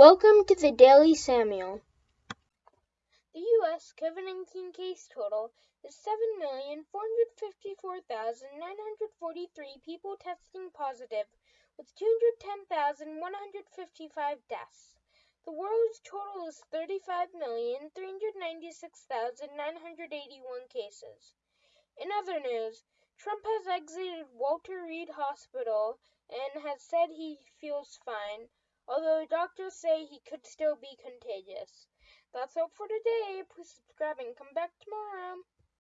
Welcome to the Daily Samuel. The U.S. COVID 19 case total is 7,454,943 people testing positive, with 210,155 deaths. The world's total is 35,396,981 cases. In other news, Trump has exited Walter Reed Hospital and has said he feels fine although doctors say he could still be contagious. That's all for today. Please subscribe and come back tomorrow.